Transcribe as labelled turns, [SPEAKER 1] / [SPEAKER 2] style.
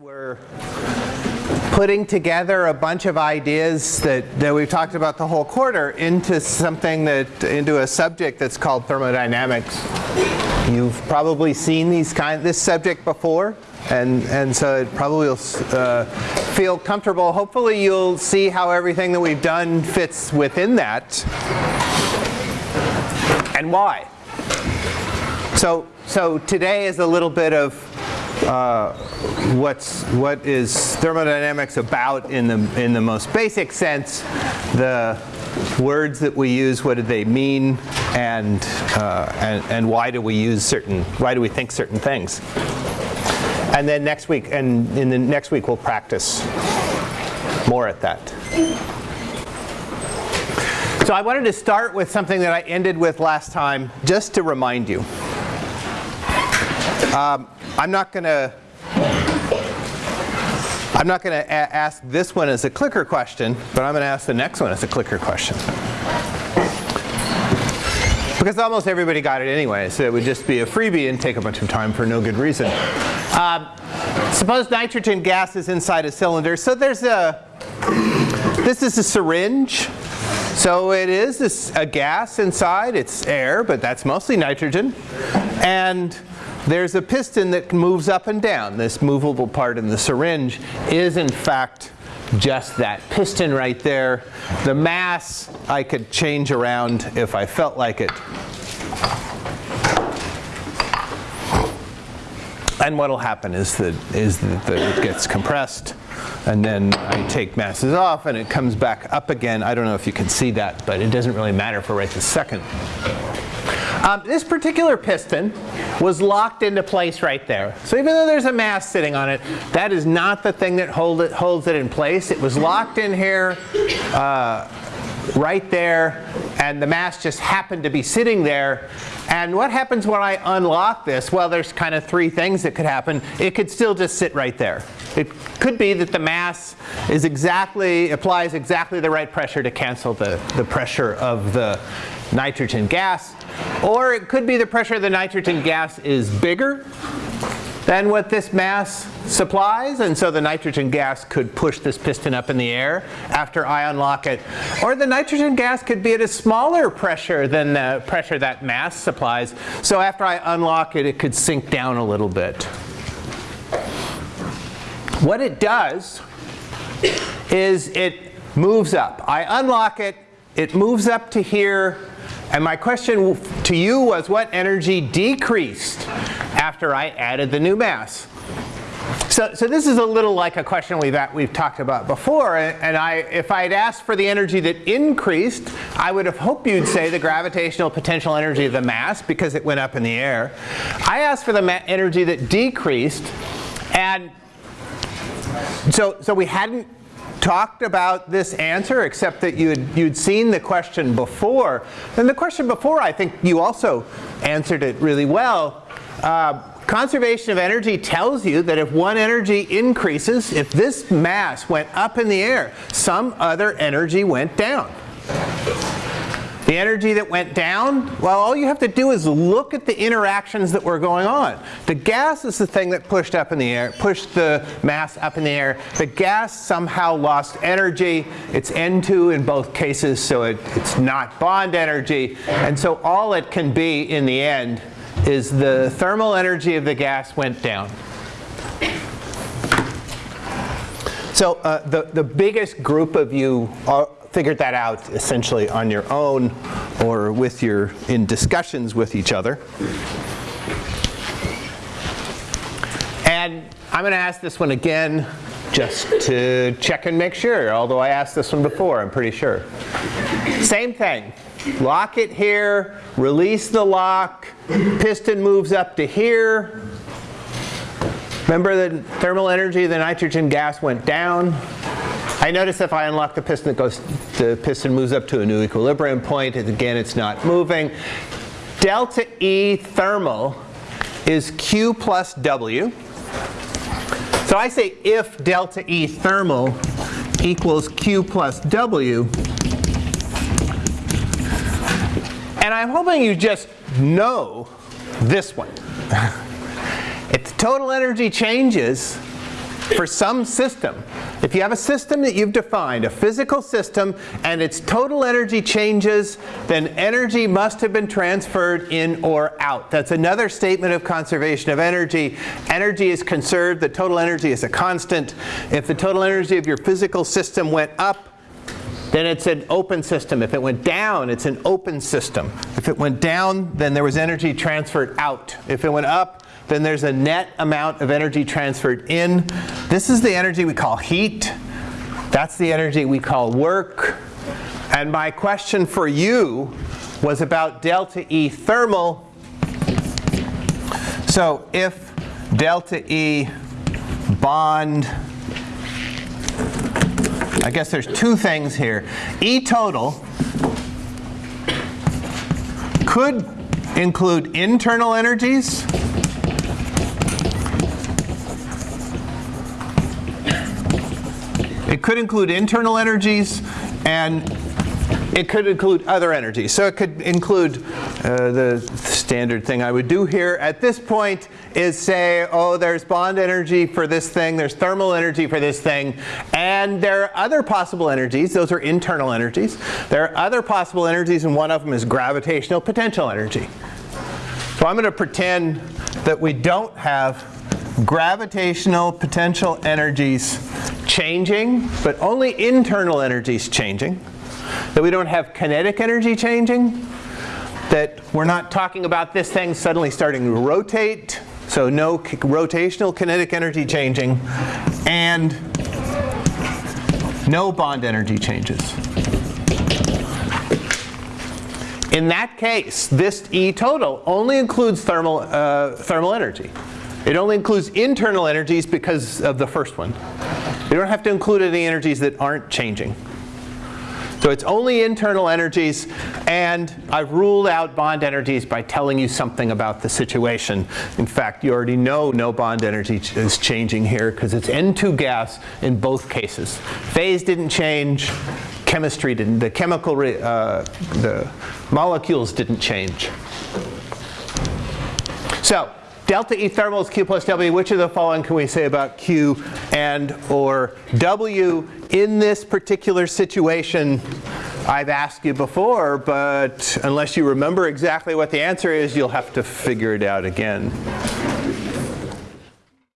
[SPEAKER 1] We're putting together a bunch of ideas that, that we've talked about the whole quarter into something that, into a subject that's called thermodynamics. You've probably seen these kind, this subject before, and, and so it probably will uh, feel comfortable. Hopefully you'll see how everything that we've done fits within that, and why. So, so today is a little bit of uh, what's what is thermodynamics about in the in the most basic sense? The words that we use what do they mean? And uh, and, and why do we use certain why do we think certain things? And then next week and in the next week we'll practice more at that. So I wanted to start with something that I ended with last time just to remind you. Um, I'm not going to I'm not going to ask this one as a clicker question, but I'm going to ask the next one as a clicker question. Because almost everybody got it anyway, so it would just be a freebie and take a bunch of time for no good reason. Um, suppose nitrogen gas is inside a cylinder. So there's a, this is a syringe. So it is a gas inside. It's air, but that's mostly nitrogen. And there's a piston that moves up and down. This movable part in the syringe is in fact just that piston right there. The mass I could change around if I felt like it. And what will happen is that, is that it gets compressed and then I take masses off and it comes back up again. I don't know if you can see that, but it doesn't really matter for right this second. Um, this particular piston was locked into place right there. So even though there's a mass sitting on it, that is not the thing that hold it, holds it in place. It was locked in here uh, right there and the mass just happened to be sitting there. And what happens when I unlock this? Well, there's kind of three things that could happen. It could still just sit right there. It could be that the mass is exactly, applies exactly the right pressure to cancel the, the pressure of the nitrogen gas. Or it could be the pressure of the nitrogen gas is bigger than what this mass supplies and so the nitrogen gas could push this piston up in the air after I unlock it. Or the nitrogen gas could be at a smaller pressure than the pressure that mass supplies so after I unlock it it could sink down a little bit. What it does is it moves up. I unlock it, it moves up to here and my question to you was what energy decreased after I added the new mass? So, so this is a little like a question we've, we've talked about before. And I, if I had asked for the energy that increased, I would have hoped you'd say the gravitational potential energy of the mass because it went up in the air. I asked for the energy that decreased. And so, so we hadn't talked about this answer except that you'd, you'd seen the question before. And the question before I think you also answered it really well. Uh, conservation of energy tells you that if one energy increases, if this mass went up in the air, some other energy went down. The energy that went down, well, all you have to do is look at the interactions that were going on. The gas is the thing that pushed up in the air, pushed the mass up in the air. The gas somehow lost energy. It's N2 in both cases, so it, it's not bond energy. And so all it can be in the end is the thermal energy of the gas went down. So uh, the, the biggest group of you are, figured that out essentially on your own or with your in discussions with each other. And I'm going to ask this one again just to check and make sure, although I asked this one before, I'm pretty sure. Same thing. Lock it here, release the lock, piston moves up to here. Remember the thermal energy of the nitrogen gas went down. I notice if I unlock the piston, it goes, the piston moves up to a new equilibrium point. And again, it's not moving. Delta E thermal is Q plus W. So I say if delta E thermal equals Q plus W, and I'm hoping you just know this one. if the total energy changes, for some system, if you have a system that you've defined, a physical system, and its total energy changes, then energy must have been transferred in or out. That's another statement of conservation of energy. Energy is conserved, the total energy is a constant. If the total energy of your physical system went up, then it's an open system. If it went down, it's an open system. If it went down, then there was energy transferred out. If it went up, then there's a net amount of energy transferred in. This is the energy we call heat. That's the energy we call work. And my question for you was about delta E thermal. So if delta E bond I guess there's two things here. E total could include internal energies It could include internal energies and it could include other energies. So it could include uh, the standard thing I would do here at this point is say, oh, there's bond energy for this thing, there's thermal energy for this thing, and there are other possible energies. Those are internal energies. There are other possible energies, and one of them is gravitational potential energy. So I'm going to pretend that we don't have gravitational potential energies changing, but only internal energies changing. That we don't have kinetic energy changing. That we're not talking about this thing suddenly starting to rotate. So no rotational kinetic energy changing. And no bond energy changes. In that case, this E total only includes thermal, uh, thermal energy. It only includes internal energies because of the first one. You don't have to include any energies that aren't changing. So it's only internal energies, and I've ruled out bond energies by telling you something about the situation. In fact, you already know no bond energy is changing here because it's N2 gas in both cases. Phase didn't change, chemistry didn't, the chemical, uh, the molecules didn't change. So delta E thermal is Q plus W. Which of the following can we say about Q and or W in this particular situation? I've asked you before, but unless you remember exactly what the answer is, you'll have to figure it out again.